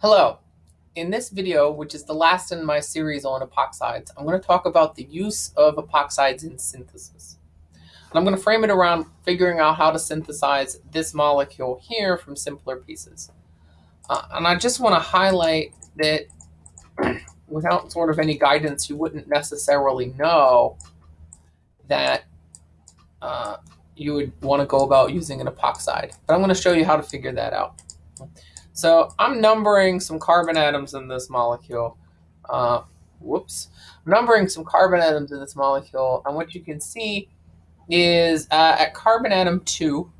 Hello. In this video, which is the last in my series on epoxides, I'm going to talk about the use of epoxides in synthesis. And I'm going to frame it around figuring out how to synthesize this molecule here from simpler pieces. Uh, and I just want to highlight that without sort of any guidance, you wouldn't necessarily know that uh, you would want to go about using an epoxide. But I'm going to show you how to figure that out. So I'm numbering some carbon atoms in this molecule. Uh, whoops. I'm numbering some carbon atoms in this molecule. And what you can see is uh, at carbon atom 2,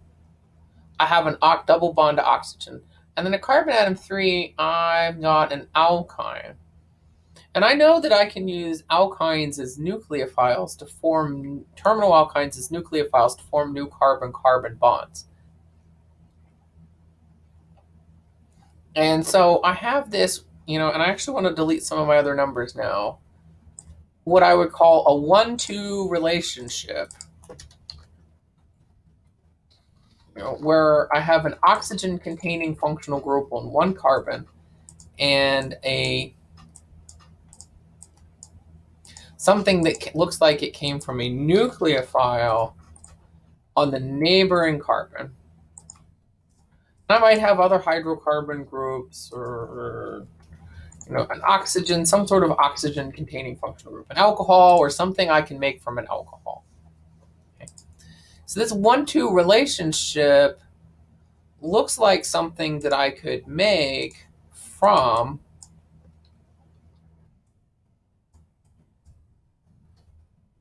I have an double bond to oxygen. And then at carbon atom 3, I've got an alkyne. And I know that I can use alkynes as nucleophiles to form, terminal alkynes as nucleophiles to form new carbon-carbon bonds. And so I have this, you know, and I actually want to delete some of my other numbers now. What I would call a one-two relationship. You know, where I have an oxygen-containing functional group on one carbon and a something that looks like it came from a nucleophile on the neighboring carbon. I might have other hydrocarbon groups or, you know, an oxygen, some sort of oxygen containing functional group, an alcohol or something I can make from an alcohol. Okay. So this one-two relationship looks like something that I could make from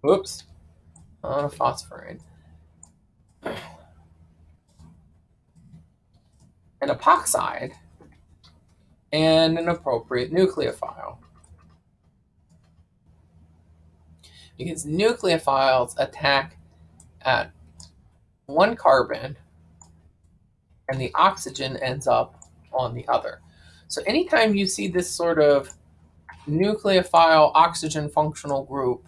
Oops, on a phosphorine. Epoxide, and an appropriate nucleophile. Because nucleophiles attack at one carbon and the oxygen ends up on the other. So anytime you see this sort of nucleophile oxygen functional group,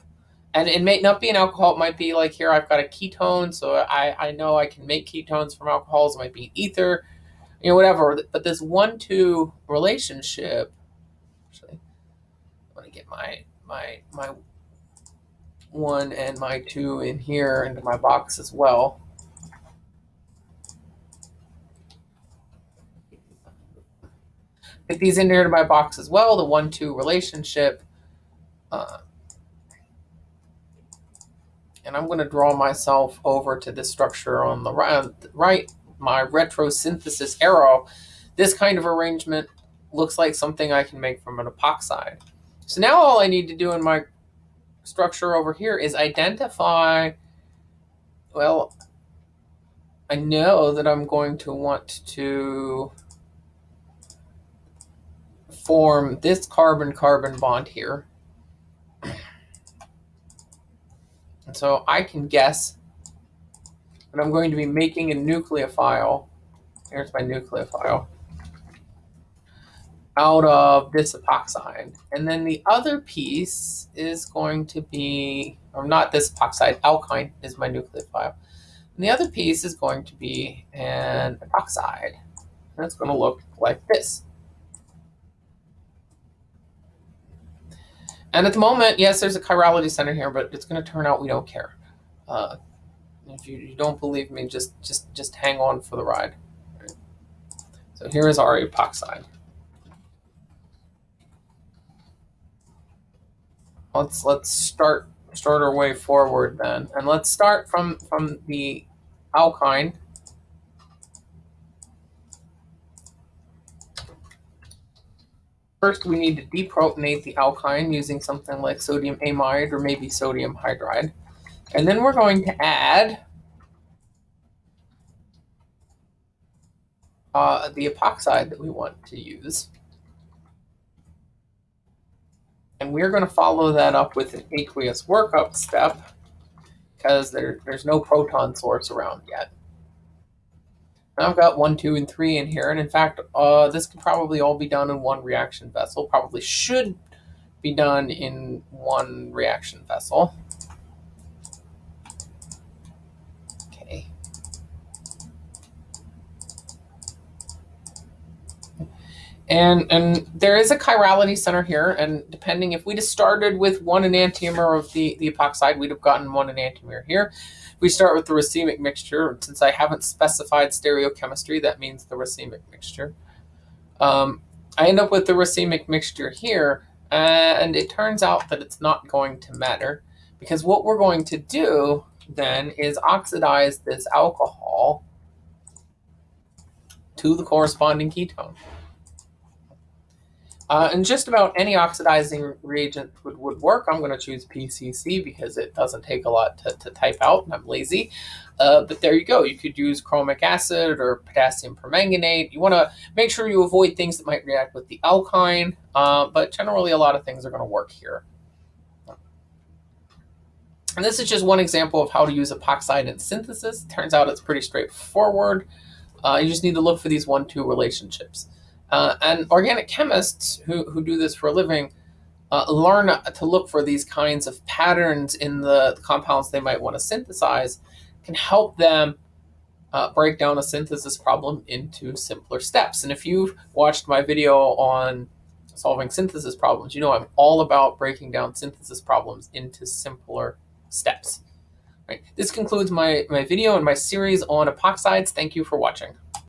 and it may not be an alcohol, it might be like here I've got a ketone, so I, I know I can make ketones from alcohols, it might be ether, you know, whatever. But this one-two relationship, actually, I want to get my my my one and my two in here into my box as well. Get these in here to my box as well, the one-two relationship. Uh, and I'm going to draw myself over to this structure on the right, right my retrosynthesis arrow, this kind of arrangement looks like something I can make from an epoxide. So now all I need to do in my structure over here is identify, well, I know that I'm going to want to form this carbon-carbon bond here. And so I can guess but I'm going to be making a nucleophile. Here's my nucleophile out of this epoxide. And then the other piece is going to be, or not this epoxide, alkyne is my nucleophile. And the other piece is going to be an epoxide. And it's going to look like this. And at the moment, yes, there's a chirality center here, but it's going to turn out we don't care. Uh, if you, you don't believe me, just just just hang on for the ride. So here is our epoxide. Let's let's start start our way forward then, and let's start from from the alkyne. First, we need to deprotonate the alkyne using something like sodium amide or maybe sodium hydride. And then we're going to add uh, the epoxide that we want to use. And we're going to follow that up with an aqueous workup step because there, there's no proton source around yet. I've got one, two, and three in here. And in fact, uh, this could probably all be done in one reaction vessel. Probably should be done in one reaction vessel. And, and there is a chirality center here, and depending if we just started with one enantiomer of the, the epoxide, we'd have gotten one enantiomer here. If we start with the racemic mixture, since I haven't specified stereochemistry, that means the racemic mixture. Um, I end up with the racemic mixture here, and it turns out that it's not going to matter because what we're going to do then is oxidize this alcohol to the corresponding ketone. Uh, and just about any oxidizing reagent would, would work. I'm going to choose PCC because it doesn't take a lot to, to type out and I'm lazy. Uh, but there you go. You could use chromic acid or potassium permanganate. You want to make sure you avoid things that might react with the alkyne, uh, but generally a lot of things are going to work here. And this is just one example of how to use epoxide in synthesis. Turns out it's pretty straightforward. Uh, you just need to look for these one-two relationships. Uh, and organic chemists who, who do this for a living uh, learn to look for these kinds of patterns in the compounds they might want to synthesize can help them uh, break down a synthesis problem into simpler steps. And if you've watched my video on solving synthesis problems, you know I'm all about breaking down synthesis problems into simpler steps. Right. This concludes my, my video and my series on epoxides. Thank you for watching.